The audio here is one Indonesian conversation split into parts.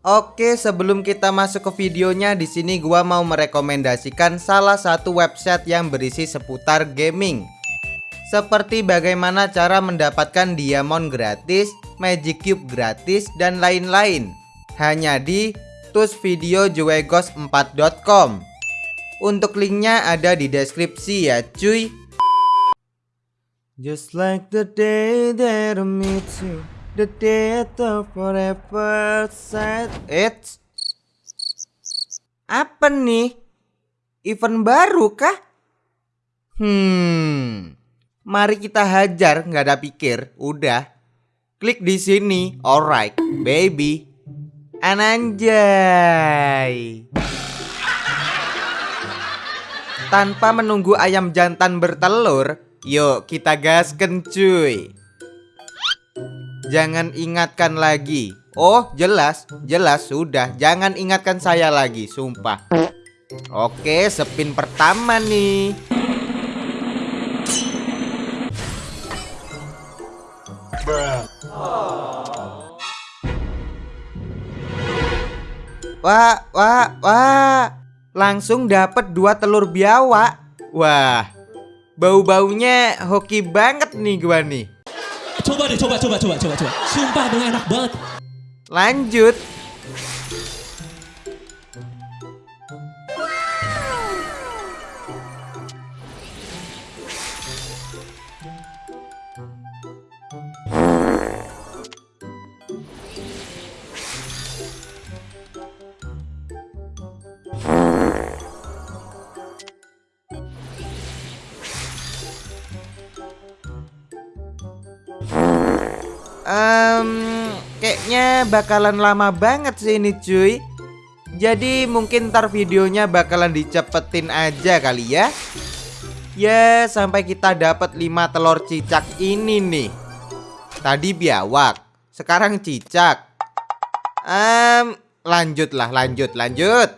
Oke, sebelum kita masuk ke videonya, di sini gua mau merekomendasikan salah satu website yang berisi seputar gaming. Seperti bagaimana cara mendapatkan diamond gratis, magic cube gratis, dan lain-lain. Hanya di tusvideojuegos4.com. Untuk linknya ada di deskripsi ya cuy. Just like the day that I meet you. The of forever said It's Apa nih? Event baru kah? Hmm Mari kita hajar nggak ada pikir. Udah Klik di sini. Alright baby. Ananjay. Tanpa menunggu ayam jantan bertelur Yuk kita gasken cuy Jangan ingatkan lagi Oh jelas Jelas sudah Jangan ingatkan saya lagi Sumpah Oke spin pertama nih Wah, wah, wah. Langsung dapat dua telur biawak. Wah. Bau-baunya hoki banget nih gua nih. Coba deh, coba, coba, coba, coba, coba. Sumpah abang enak banget. Lanjut. Um, kayaknya bakalan lama banget sih ini cuy. Jadi mungkin ntar videonya bakalan dicepetin aja kali ya. Ya sampai kita dapat 5 telur cicak ini nih. Tadi biawak Sekarang cicak. Um, Lanjutlah lanjut lanjut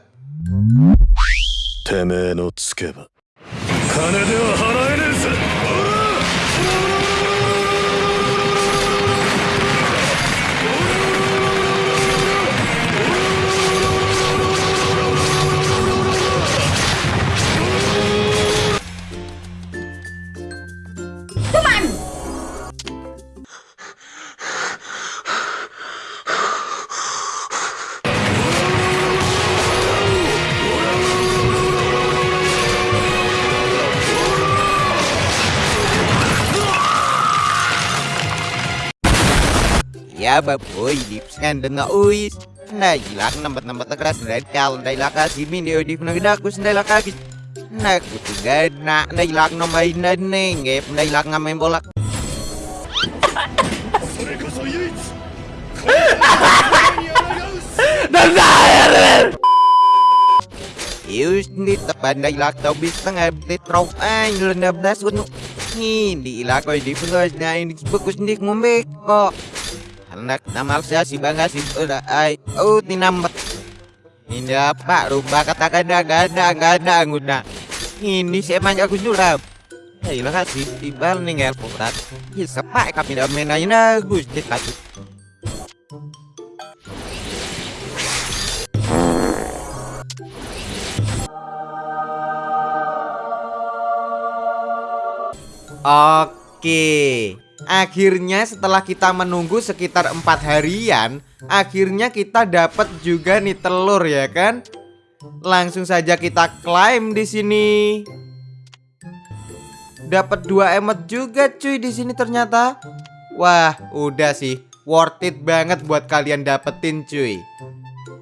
Java với dịp sang đừng ngỡ Nah jilat nambat nambat keras dari nah, kal dari laka si dia di kuna geda aku dari laka kis. Nah kutiga nak dari lak nombai nane ngep dari lak ngamain bola Yus ni tepan dari lak tau bis tengah betrok ay ah, lendap das gunung. di ilak kau di pulau dan ini nah, bagus nih ngombe kok namal siya si bangga si Uda ay Oh tinambat Hindi apa Rupa katakan na Ganda ganda nguna Ini siya man aku sulam Ay kasih Tibal ning airport Isa pa kami na menay na Gusto kasi Oke Akhirnya setelah kita menunggu sekitar empat harian Akhirnya kita dapat juga nih telur ya kan? Langsung saja kita klaim di sini. Dapat dua emot juga cuy di sini ternyata. Wah udah sih. Worth it banget buat kalian dapetin cuy.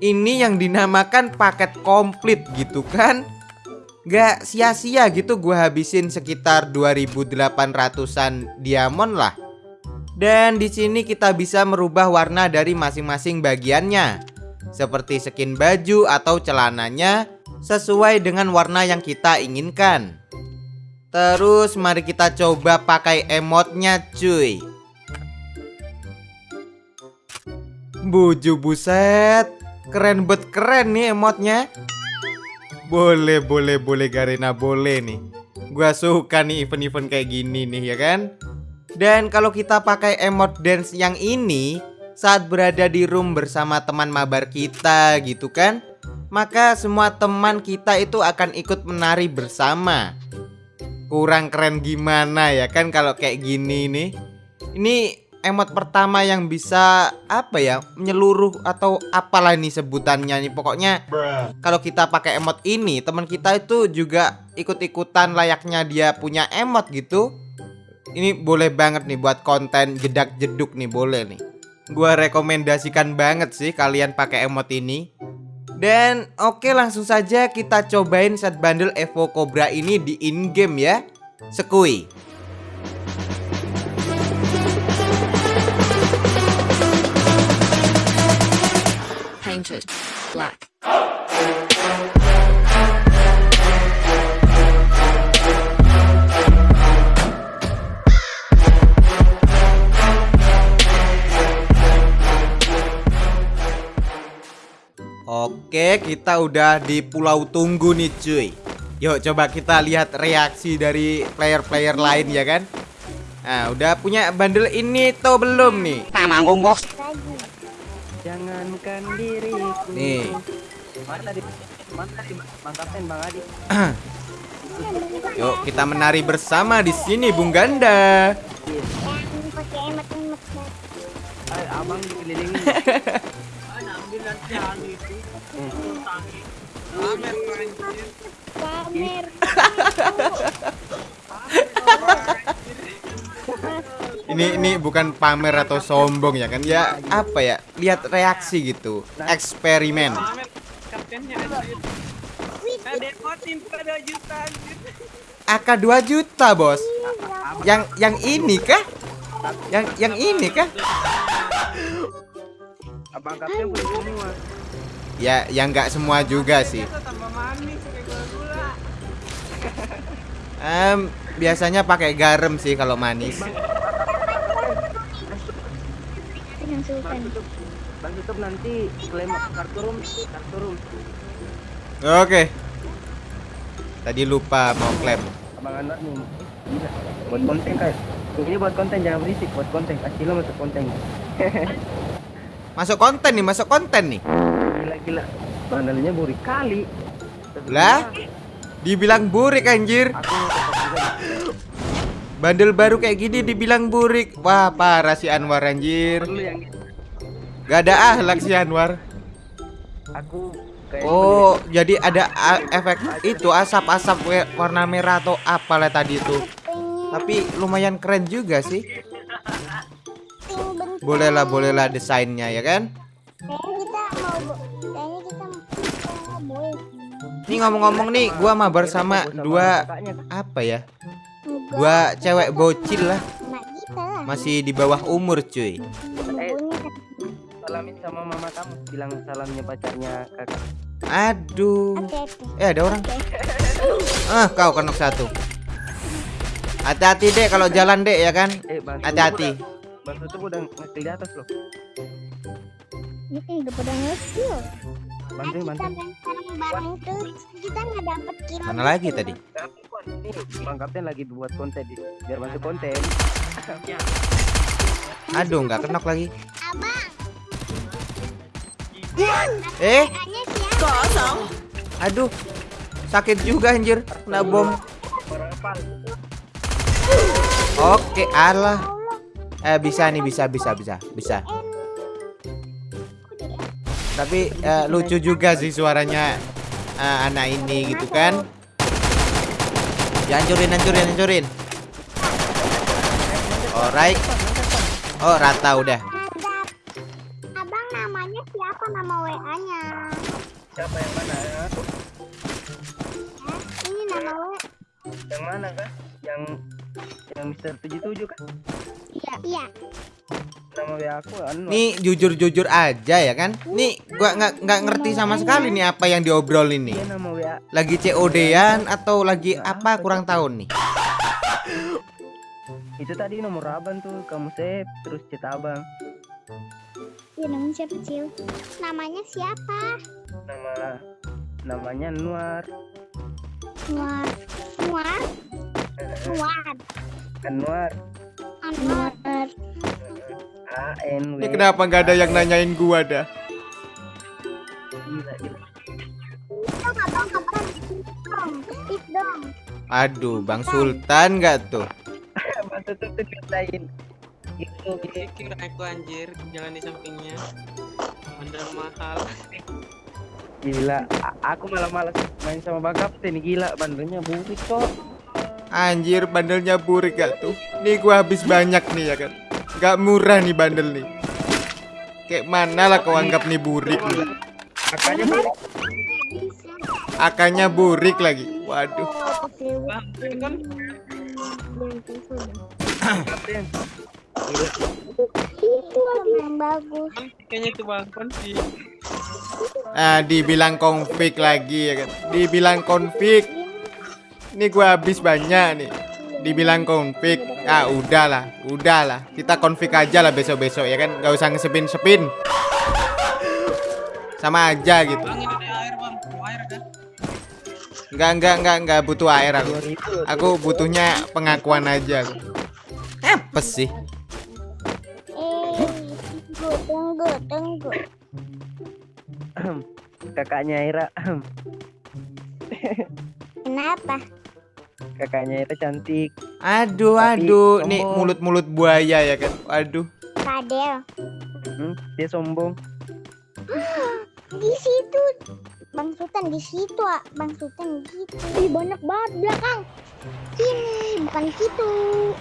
Ini yang dinamakan paket komplit gitu kan Gak sia-sia gitu gue habisin sekitar 2800-an diamond lah. Dan di sini kita bisa merubah warna dari masing-masing bagiannya. Seperti skin baju atau celananya sesuai dengan warna yang kita inginkan. Terus mari kita coba pakai emotnya cuy. Buju buset. Keren bet keren nih emotnya. Boleh, boleh, boleh Garena, boleh nih. Gua suka nih event-event kayak gini nih ya kan. Dan kalau kita pakai emot dance yang ini, saat berada di room bersama teman mabar kita gitu kan Maka semua teman kita itu akan ikut menari bersama Kurang keren gimana ya kan kalau kayak gini nih Ini emot pertama yang bisa apa ya menyeluruh atau apalah nih sebutannya nih. Pokoknya kalau kita pakai emot ini teman kita itu juga ikut-ikutan layaknya dia punya emot gitu. Ini boleh banget nih buat konten jedak jeduk nih boleh nih. Gua rekomendasikan banget sih kalian pakai emot ini. Dan oke langsung saja kita cobain set bundle Evo Cobra ini di in game ya. Sekui black. Oke, kita udah di Pulau Tunggu nih cuy. Yuk coba kita lihat reaksi dari player-player lain ya kan. Nah, udah punya bundle ini tuh belum nih? Jangankan diriku. Nih. Mana tadi? Mana tadi Bang Kapten Bang Adi? Yuk kita menari bersama di sini Bung Ganda. Ay, abang dikelilingin. Ini ini bukan pamer atau sombong ya kan? Ya apa ya? Lihat reaksi gitu. Eksperimen. AK 2 juta, Bos. Yang yang ini kah? Yang yang ini kah? Ya, yang nggak semua juga sih. Em, biasanya pakai garam sih kalau manis. Bang tutup nanti klaim kartu room, kartu room. Oke. Tadi lupa mau klaim. Abang anak nih. Gila. Buat konten kan. Ini buat konten jangan berisik, buat konten. Kasih lo masuk konten. Masuk konten nih, masuk konten nih. Gila gila. Bandalnya buri kali. Lah, dibilang burik anjir. Bandel baru kayak gini dibilang burik. Wah, parah si Anwar anjir. Perlu yang gitu. Gak ada ahlak si Anwar. Aku Oh, jadi ada a- efek itu asap-asap warna merah atau apalah tadi itu. Tapi lumayan keren juga sih. Bolehlah, bolehlah desainnya ya kan? Ini ngomong-ngomong nih, gua mabar sama dua apa ya? Dua cewek bocil lah, masih di bawah umur cuy. Sama mama kamu bilang salamnya pacarnya kakak Aduh. Eh, ada orang. Ah, kau kenok satu. Hati-hati dek kalau jalan dek ya kan? eh bang Hati-hati. bang tutup udah ngekil di atas loh Ini udah pada nge-kill. bantuin Kita bantuin bareng bareng tuh kita nggak dapet kill. Mana lagi tadi? ini bang kapten lagi buat konten di biar masuk konten Aduh, nggak kenok lagi. Abang, Eh, siapa? aduh. Sakit juga anjir. Kena bom. Oke, alah. Eh, bisa nih, bisa, bisa, bisa, bisa. Tapi eh, lucu juga sih suaranya eh, anak ini gitu kan. Hancurin, hancurin, hancurin. Alright. Oh, rata udah. Siapa nama WA-nya? siapa yang mana ya? Ini nama WA. yang mana kak yang yang Mister 77 kan Iya, iya. nama WA aku anu Nih jujur-jujur aja ya kan. Nih gua nggak nggak ngerti sama sekali nih apa yang diobrolin nih. WA Lagi COD-an atau lagi apa kurang tahu nih. itu tadi nomor abang tuh kamu save terus chat namanya siapa, Cil? Namanya siapa? nama namanya Nuar Nuar. Nuar? Nuar. Anwar Anwar. A N W Ini kenapa nggak ada yang nanyain gua dah? Gila, gila. Aduh, Bang Sultan nggak tuh? Masa tuh tuh gitu Pikir aku anjir jalan di sampingnya. Bandar mahal. gila aku malah malas main sama bang kapten gila bandelnya burik kok Anjir, bandelnya burik gak tuh? Nih gua habis banyak nih ya kan. Gak murah nih bandel nih. Kayak mana lah kau anggap nih burik nih? makanya burik. Akanya burik lagi. Waduh. Kapten Itu yang bagus. kayaknya itu bang sih. Ah, dibilang konflik lagi ya kan. Dibilang konflik. Ini gua habis banyak nih. Dibilang konflik. Ah, udahlah, udahlah. Kita konflik aja lah besok-besok ya kan. Gak usah ngesepin-sepin. Sama aja gitu. Bang ini ada air bang. Mau air kan? Enggak, enggak, enggak, enggak butuh air aku. 2000 Aku butuhnya pengakuan aja. Apa sih? Tunggu, kakaknya Ira Kenapa? kakaknya Ira cantik Aduh, Tapi aduh, nih sombong. mulut-mulut buaya ya kan. Aduh. Kadel. hmm, dia sombong Di situ. Bang Sultan di situ, ah. Bang Sultan di situ. Ih, banyak banget belakang. Sini, bukan situ.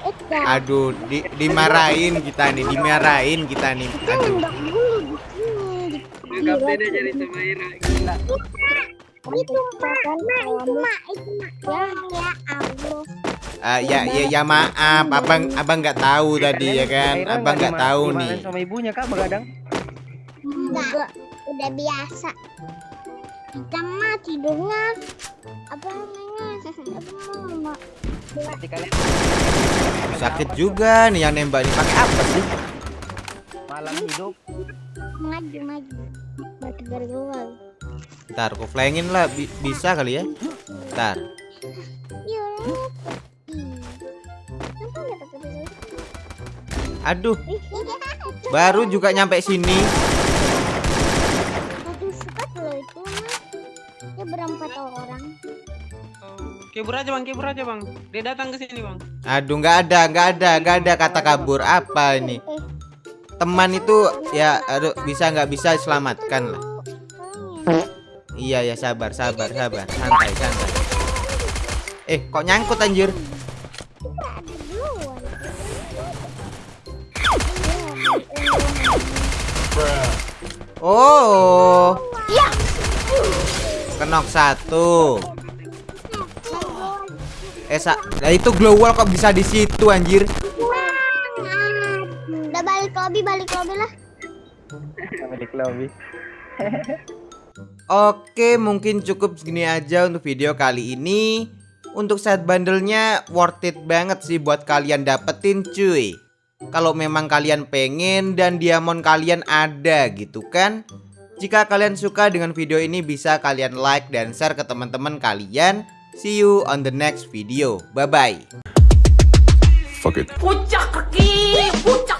Eh, dah. Aduh, di, dimarahin kita nih, dimarahin kita nih. Aduh. Tembak dulu di sini. Di Kaptennya jadi sama Ira. Gila. itu mak, mak, itu mak, itu mak. Ya, ya Allah. Ah, ya, ya, ya maaf, abang, abang nggak tahu tadi ya kan, abang nggak tahu nih. sama ibunya kak begadang Enggak, udah biasa. Kita mah tidurnya apa namanya? Apa kalian Sakit juga nih yang nembak nih. Pakai apa sih? malam hidup maju maju. Batu bergerak. Ntar, aku flyingin lah, bi- bisa kali ya? Ntar. Baju? Aduh, Ih, baru juga nyampe sini. Kibur aja bang, kibur aja bang. Dia datang ke sini bang. Aduh, nggak ada, nggak ada, nggak ada kata kabur. Apa ini? Teman itu ya, aduh, bisa nggak bisa selamatkan lah. Iya ya, sabar, sabar, sabar, santai, santai. Eh, kok nyangkut anjir? Oh. Kenok satu. Eh, sa nah itu glow wall kok bisa di situ anjir? Udah balik lobby, balik lobby lah. balik lobby Oke, mungkin cukup segini aja untuk video kali ini. Untuk set bundle-nya worth it banget sih buat kalian dapetin cuy. Kalau memang kalian pengen dan diamond kalian ada gitu kan. Jika kalian suka dengan video ini bisa kalian like dan share ke teman-teman kalian. See you on the next video. Bye bye. Fuck it. puncak kaki puncak